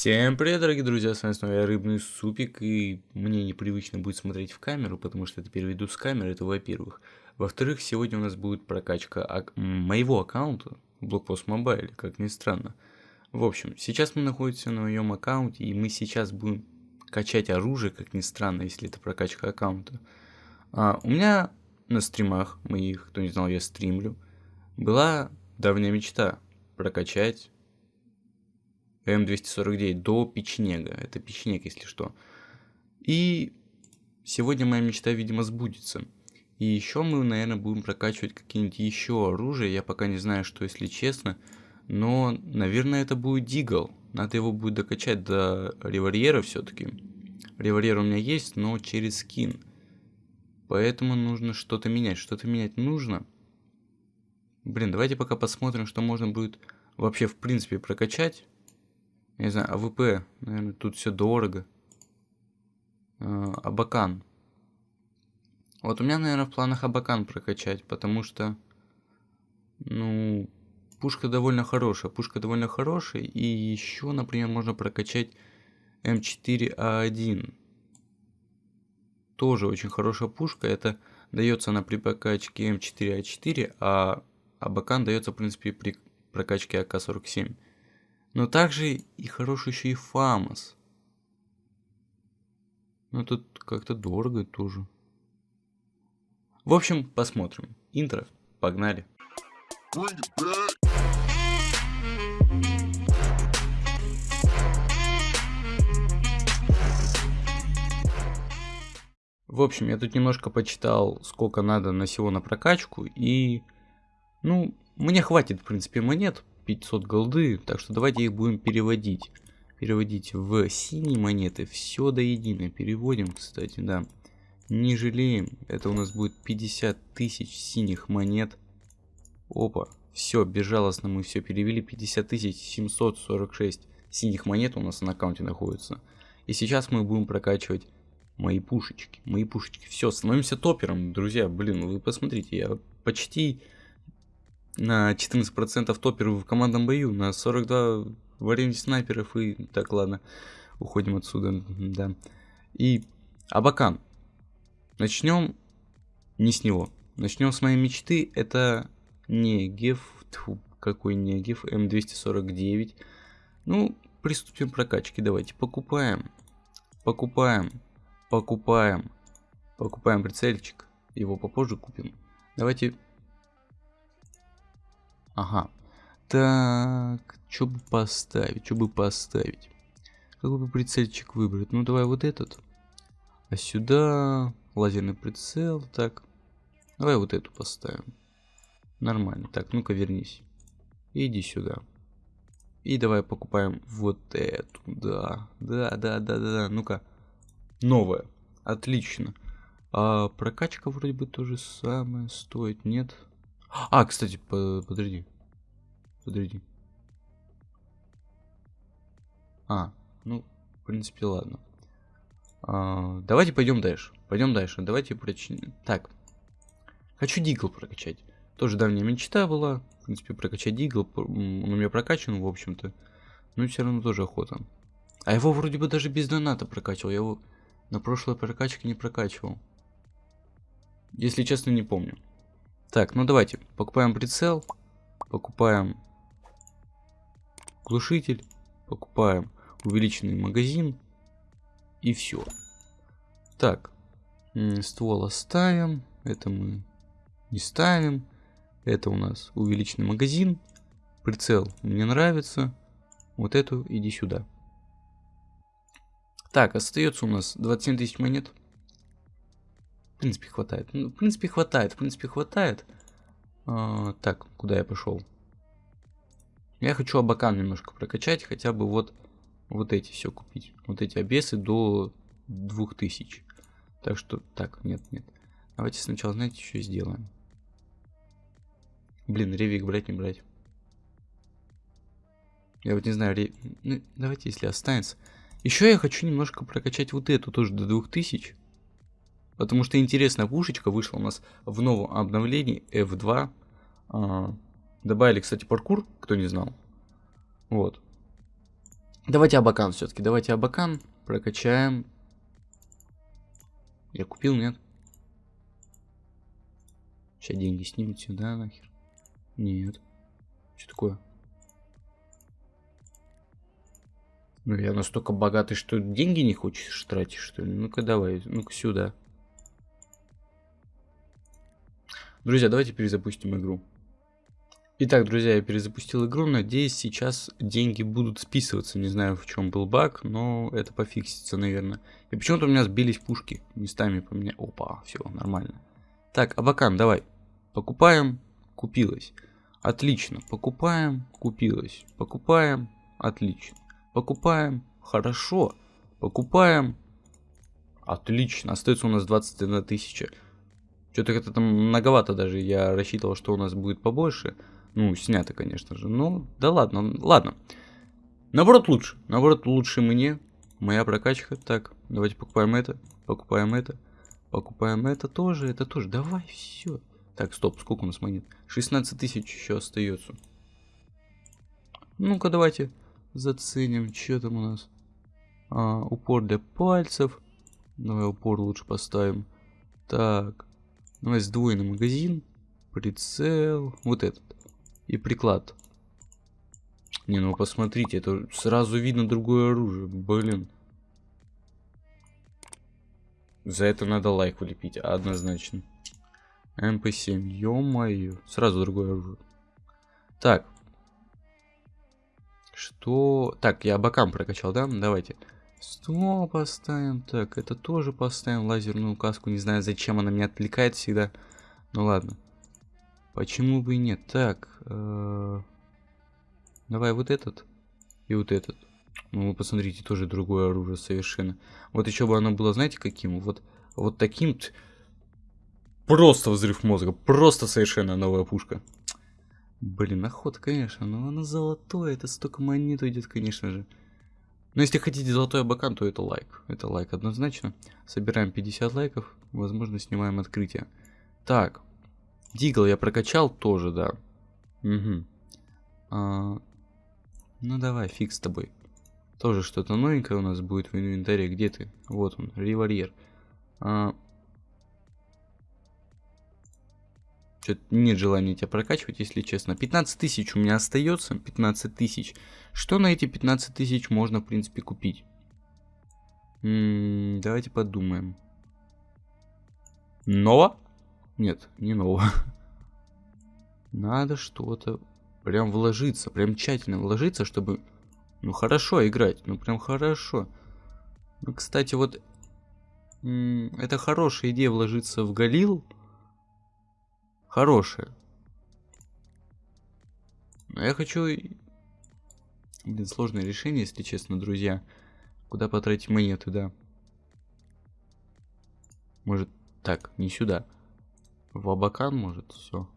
Всем привет, дорогие друзья, с вами снова я Рыбный Супик, и мне непривычно будет смотреть в камеру, потому что это видос с камеры, это во-первых. Во-вторых, сегодня у нас будет прокачка ак моего аккаунта, Blockpost Mobile, как ни странно. В общем, сейчас мы находимся на моем аккаунте, и мы сейчас будем качать оружие, как ни странно, если это прокачка аккаунта. А, у меня на стримах моих, кто не знал, я стримлю, была давняя мечта прокачать М249 до печенега. Это печенег, если что. И сегодня моя мечта, видимо, сбудется. И еще мы, наверное, будем прокачивать какие-нибудь еще оружия. Я пока не знаю, что, если честно. Но, наверное, это будет Дигл. Надо его будет докачать до револьвера все-таки. Револьвер у меня есть, но через скин. Поэтому нужно что-то менять. Что-то менять нужно. Блин, давайте пока посмотрим, что можно будет вообще в принципе прокачать не знаю, АВП, наверное, тут все дорого. А, Абакан. Вот у меня, наверное, в планах Абакан прокачать, потому что, ну, пушка довольно хорошая. Пушка довольно хорошая, и еще, например, можно прокачать М4А1. Тоже очень хорошая пушка. Это дается она при прокачке М4А4, а Абакан дается, в принципе, при прокачке АК-47. Но также и хороший еще и Фамос. Но тут как-то дорого тоже. В общем, посмотрим. Интро. Погнали. В общем, я тут немножко почитал, сколько надо на всего на прокачку, и, ну, мне хватит, в принципе, монет, 500 голды, так что давайте их будем переводить. Переводить в синие монеты, все до единой. Переводим, кстати, да. Не жалеем, это у нас будет 50 тысяч синих монет. Опа, все, безжалостно мы все перевели. 50 тысяч 746 синих монет у нас на аккаунте находится. И сейчас мы будем прокачивать мои пушечки. Мои пушечки. Все, становимся топером, друзья. Блин, вы посмотрите, я почти на 14% топеров в командном бою, на 42 варианте снайперов и... Так, ладно, уходим отсюда, да. И Абакан. Начнем не с него. Начнем с моей мечты. Это не Геф... Тьфу, какой не Геф, М249. Ну, приступим к прокачке. Давайте покупаем. Покупаем. Покупаем. Покупаем прицельчик. Его попозже купим. Давайте Ага. Так, что бы поставить, что бы поставить? Какой бы прицельчик выбрать? Ну, давай вот этот. А сюда лазерный прицел, так. Давай вот эту поставим. Нормально. Так, ну-ка вернись. Иди сюда. И давай покупаем вот эту. Да, да, да, да, да, да. Ну-ка. Новая. Отлично. А прокачка вроде бы то же самое стоит, нет? А, кстати, по подожди. Подожди. А, ну, в принципе, ладно. А, давайте пойдем дальше. Пойдем дальше. Давайте прочнем. Так. Хочу Дигл прокачать. Тоже давняя мечта была. В принципе, прокачать Дигл. Он у меня прокачан, в общем-то. Но все равно тоже охота. А его вроде бы даже без доната прокачивал. Я его на прошлой прокачке не прокачивал. Если честно, не помню. Так, ну давайте. Покупаем прицел. Покупаем глушитель. Покупаем увеличенный магазин. И все. Так. Ствол оставим. Это мы не ставим. Это у нас увеличенный магазин. Прицел мне нравится. Вот эту иди сюда. Так, остается у нас 27 тысяч монет. В принципе, хватает. Ну, в принципе, хватает. В принципе, хватает. А, так, куда я пошел? Я хочу абакан немножко прокачать. Хотя бы вот, вот эти все купить. Вот эти обесы до 2000. Так что, так, нет, нет. Давайте сначала, знаете, что сделаем. Блин, ревик брать, не брать. Я вот не знаю, рев... ну, давайте, если останется. Еще я хочу немножко прокачать вот эту тоже до 2000. Потому что интересная пушечка вышла у нас в новом обновлении F2. А, добавили, кстати, паркур, кто не знал. Вот. Давайте Абакан все-таки. Давайте Абакан прокачаем. Я купил, нет? Сейчас деньги снимут сюда нахер. Нет. Что такое? Ну, я настолько богатый, что деньги не хочешь тратить, что ли? Ну-ка, давай, ну-ка сюда. Друзья, давайте перезапустим игру. Итак, друзья, я перезапустил игру. Надеюсь, сейчас деньги будут списываться. Не знаю, в чем был баг, но это пофиксится, наверное. И почему-то у меня сбились пушки. Местами по мне. Опа, все, нормально. Так, Абакан, давай. Покупаем. Купилось. Отлично. Покупаем. Купилось. Покупаем. Отлично. Покупаем. Хорошо. Покупаем. Отлично. Остается у нас 21 тысяча. Что-то это там многовато даже. Я рассчитывал, что у нас будет побольше. Ну, снято, конечно же. Ну, да ладно, ладно. Наоборот лучше. Наоборот лучше мне. Моя прокачка. Так, давайте покупаем это. Покупаем это. Покупаем это тоже. Это тоже. Давай, все. Так, стоп, сколько у нас монет? 16 тысяч еще остается. Ну-ка, давайте заценим, что там у нас. А, упор для пальцев. Давай упор лучше поставим. Так. Давай сдвоенный магазин. Прицел. Вот этот и приклад. Не, ну посмотрите, это сразу видно другое оружие. Блин. За это надо лайк влепить, однозначно. МП7, ё-моё. Сразу другое оружие. Так. Что? Так, я бокам прокачал, да? Давайте. Сто поставим. Так, это тоже поставим. Лазерную каску. Не знаю, зачем она меня отвлекает всегда. Ну ладно. Почему бы и нет? Так, э давай вот этот и вот этот. Ну, посмотрите, тоже другое оружие совершенно. Вот еще бы оно было, знаете, каким? Вот, вот таким -то... Просто взрыв мозга. Просто совершенно новая пушка. Блин, охота, конечно. Но она золотое. Это столько монет уйдет, конечно же. Но если хотите золотой абакан, то это лайк. Это лайк однозначно. Собираем 50 лайков. Возможно, снимаем открытие. Так, Дигл я прокачал тоже, да. Угу. А, ну давай, фиг с тобой. Тоже что-то новенькое у нас будет в инвентаре. Где ты? Вот он, револьвер. А... Что-то нет желания тебя прокачивать, если честно. 15 тысяч у меня остается. 15 тысяч. Что на эти 15 тысяч можно, в принципе, купить? М -м, давайте подумаем. Ново? Нет, не нового. Надо что-то прям вложиться, прям тщательно вложиться, чтобы, ну, хорошо играть, ну, прям хорошо. Ну, кстати, вот, это хорошая идея вложиться в Галил. Хорошая. Но я хочу... Блин, сложное решение, если честно, друзья. Куда потратить монеты, да. Может, так, не сюда. В Абакан, может, все.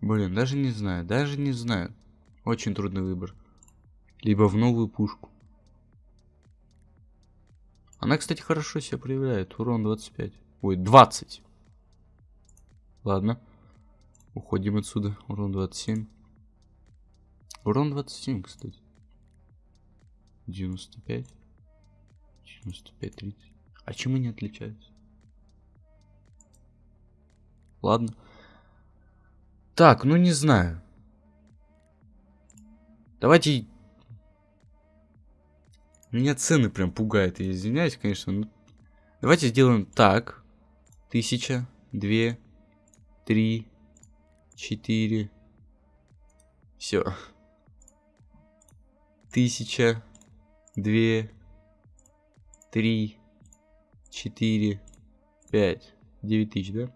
Блин, даже не знаю, даже не знаю. Очень трудный выбор. Либо в новую пушку. Она, кстати, хорошо себя проявляет. Урон 25. Ой, 20. Ладно. Уходим отсюда. Урон 27. Урон 27, кстати. 95. 95, 30. А чем они отличаются? Ладно. Так, ну не знаю. Давайте... Меня цены прям пугают, я извиняюсь, конечно. Но... Давайте сделаем так. Тысяча, две, три, четыре. Все. Тысяча, две, три, 4, 5, 9 тысяч, да?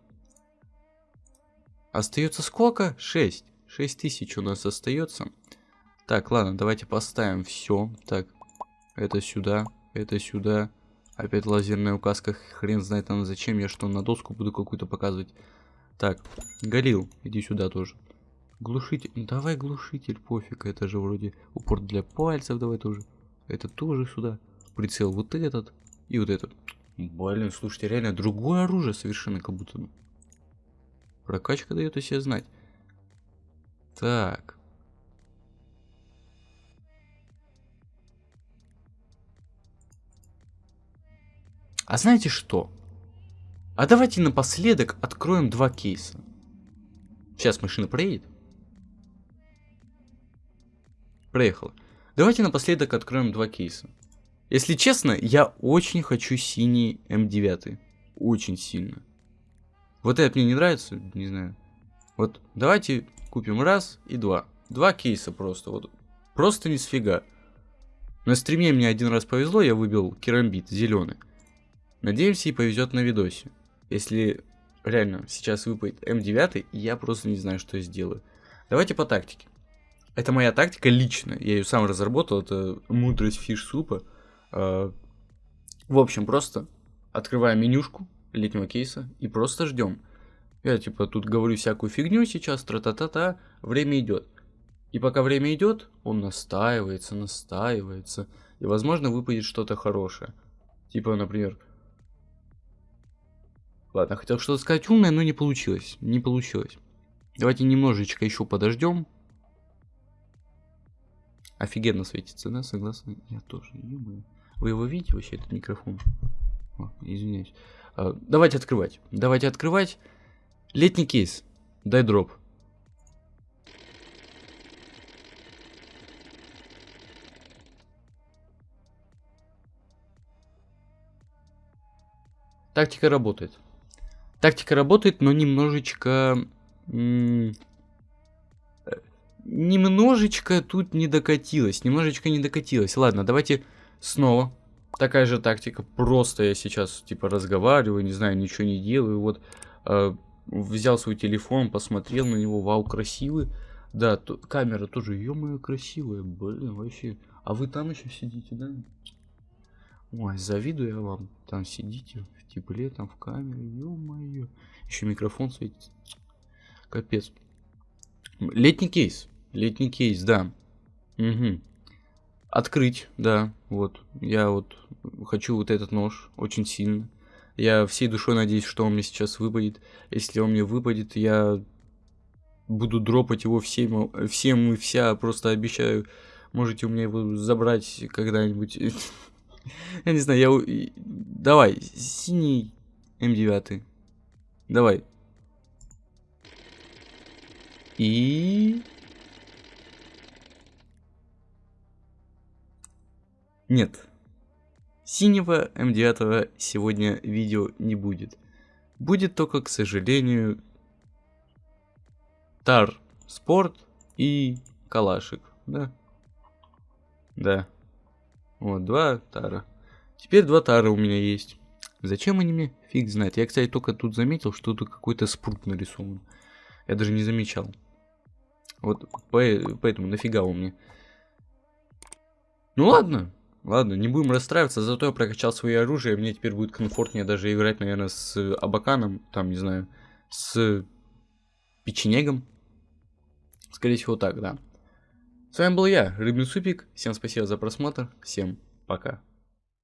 Остается сколько? 6. 6 тысяч у нас остается. Так, ладно, давайте поставим все. Так, это сюда, это сюда. Опять лазерная указка, хрен знает там зачем, я что, на доску буду какую-то показывать. Так, Галил, иди сюда тоже. Глушитель, ну, давай глушитель, пофиг, это же вроде упор для пальцев, давай тоже. Это тоже сюда. Прицел вот этот и вот этот. Блин, слушайте, реально другое оружие совершенно как будто. Прокачка дает о себе знать. Так. А знаете что? А давайте напоследок откроем два кейса. Сейчас машина проедет. Проехала. Давайте напоследок откроем два кейса. Если честно, я очень хочу синий М9. Очень сильно. Вот это мне не нравится, не знаю. Вот давайте купим раз и два. Два кейса просто. Вот просто не сфига. На стриме мне один раз повезло, я выбил керамбит зеленый. Надеемся и повезет на видосе. Если реально сейчас выпадет М9, я просто не знаю, что я сделаю. Давайте по тактике. Это моя тактика личная, я ее сам разработал, это мудрость фиш-супа. А, в общем, просто открываем менюшку летнего кейса и просто ждем. Я типа тут говорю всякую фигню сейчас, тра-та-та-та, время идет. И пока время идет, он настаивается, настаивается. И возможно выпадет что-то хорошее. Типа, например, Ладно, хотел что-то сказать умное, но не получилось. Не получилось. Давайте немножечко еще подождем. Офигенно светится, да? Согласны? Я тоже. Вы его видите вообще, этот микрофон? О, извиняюсь. А, давайте открывать. Давайте открывать. Летний кейс. Дай дроп. Тактика работает. Тактика работает, но немножечко... Немножечко тут не докатилась. Немножечко не докатилась. Ладно, давайте снова. Такая же тактика. Просто я сейчас, типа, разговариваю, не знаю, ничего не делаю. Вот, э, взял свой телефон, посмотрел на него. Вау, красивый. Да, камера тоже, ё-моё, красивая. Блин, вообще. А вы там еще сидите, да? Ой, завидую я вам. Там сидите в тепле, там в камере. Ё-моё. Еще микрофон светится. Капец. Летний кейс. Летний кейс, да. Угу. Открыть, да. Вот. Я вот хочу вот этот нож очень сильно. Я всей душой надеюсь, что он мне сейчас выпадет. Если он мне выпадет, я буду дропать его всем, всем и вся. Просто обещаю, можете у меня его забрать когда-нибудь. Я не знаю, я... Давай, синий М9. Давай. И... Нет. Синего М9 сегодня видео не будет. Будет только, к сожалению, Тар Спорт и Калашик, да? Да. Вот, два тара. Теперь два тара у меня есть. Зачем они мне? Фиг знает. Я, кстати, только тут заметил, что тут какой-то спрут нарисован. Я даже не замечал. Вот поэтому нафига у меня. Ну ладно. Ладно, не будем расстраиваться, зато я прокачал свое оружие, мне теперь будет комфортнее даже играть, наверное, с Абаканом, там, не знаю, с печенегом. Скорее всего так, да. С вами был я, Рыбный Супик. Всем спасибо за просмотр. Всем пока.